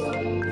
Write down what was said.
Bye.